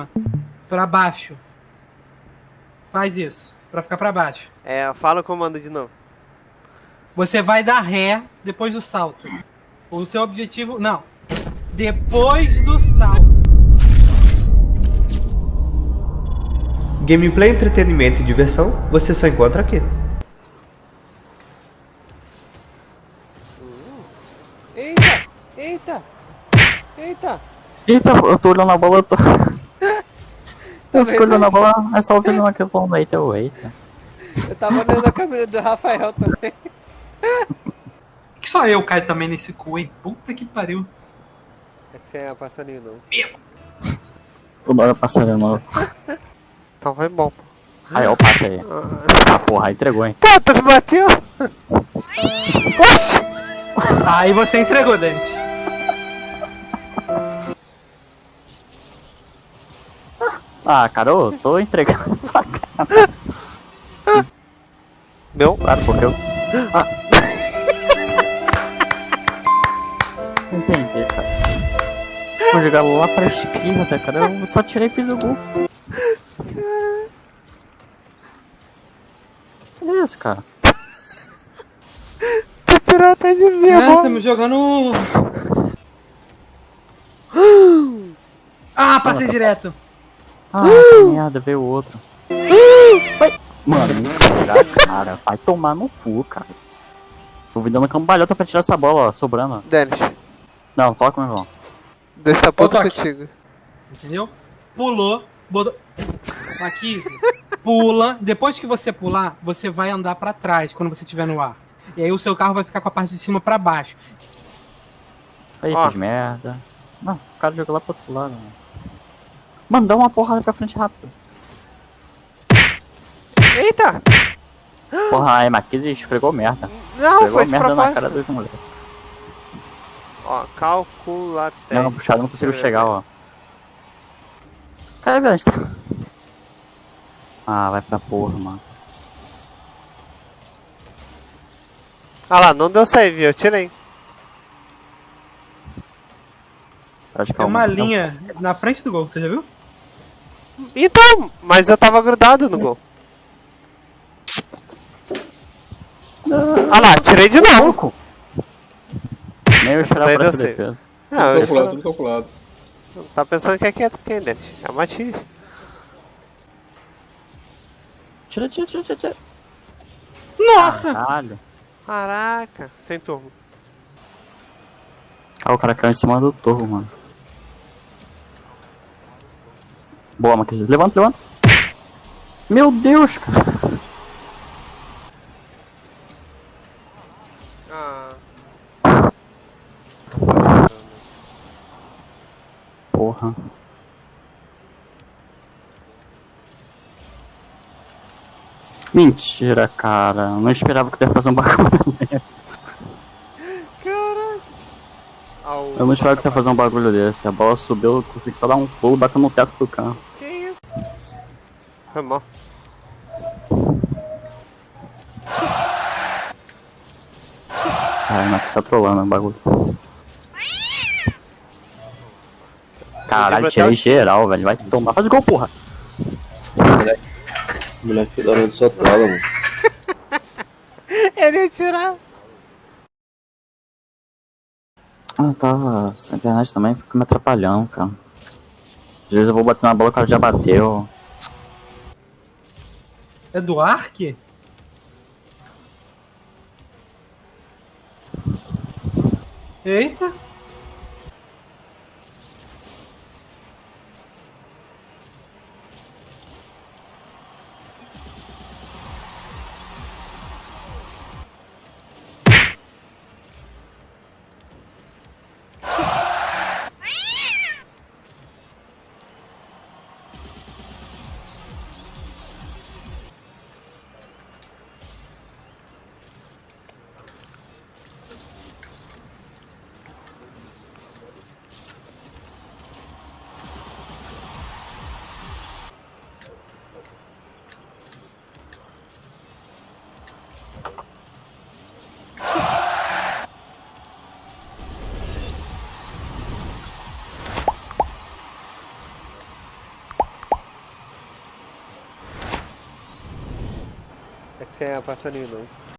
cima pra baixo. Faz isso, pra ficar pra baixo. É, fala o comando de novo. Você vai dar ré depois do salto. O seu objetivo. Não. Depois do salto. Gameplay, entretenimento e diversão você só encontra aqui. Eita! Eita! Eita! Eita, eu tô olhando a bola, eu tô. Eu fico olhando a bola, é só ouvindo uma que falando eita, eu, eita. Eu tava olhando a câmera do Rafael também. Que só eu caio também nesse cu, hein? Puta que pariu. É que você é passarinho não. Toda hora passarinho novo. Então foi bom. pô. Aí, ó, o passe aí. Ah, porra, entregou, hein. Pô, tu me bateu? Aí você entregou, Denis. Ah, cara, eu tô entregando pra caramba. Meu? Claro, porque eu. Ah. Não entendi, cara. Vou jogar lá pra esquerda, cara. Eu só tirei e fiz o gol. Que isso, cara? Tirou até de mim, É, estamos jogando. Ah, passei direto. Ah, que merda, veio outro. Mano, mentira, cara. Vai tomar no cu, cara. Tô me dando cambalhota pra tirar essa bola, ó, sobrando. ó. Dennis, Não, fala com o meu irmão. Deus tá puto contigo. Entendeu? Pulou, botou. Aqui, pula. Depois que você pular, você vai andar pra trás quando você estiver no ar. E aí o seu carro vai ficar com a parte de cima pra baixo. Aí, Ó. fiz merda. Não, o cara jogou lá pro outro lado, mano. Mano, dá uma porrada pra frente rápido. Eita! Porra, a Marquise esfregou merda. Não, esfregou foi de merda na cara dos moleques. Ó, calcula Não, não, puxado, não consigo chegar, ó. Cara, velho, a gente tá... Ah, vai pra porra, mano. Ah lá, não deu save, eu tirei. Tem uma linha na frente do gol, você já viu? Então, mas eu tava grudado no gol. Ah lá, tirei de novo. Louco! Nem eu esperava por essa defesa. Não, eu calculado, esperava- tudo calculado. Tá pensando que é quieto quem, Dennis? É uma tia. Tira, tira, tira, tira, tira. Nossa! Caralho. Caraca, sem turbo. Ah, o cara caiu em cima do torro, mano. Boa, Marquise. Levanta, levanta. Meu Deus, cara. Ah. Porra. Mentira, cara. Eu não esperava que tu ia fazer um bagulho desse. Caraca. Ah, o- Eu não esperava que tu ia fazer um bagulho desse. A bola subiu, eu consegui só dar um pulo e bateu no teto do carro. Foi mal. Caralho, Marquise tá trolando o bagulho. Caralho, tirei geral, velho. Vai tomar. Faz gol, porra. Moleque, filho da hora de soltá-la, mano. Ele ia tirar. Ah, tava sem internet também, fica me atrapalhando, cara. Às vezes eu vou bater na bola, o cara já bateu. É do Ark? Eita! Você é passarinho, não.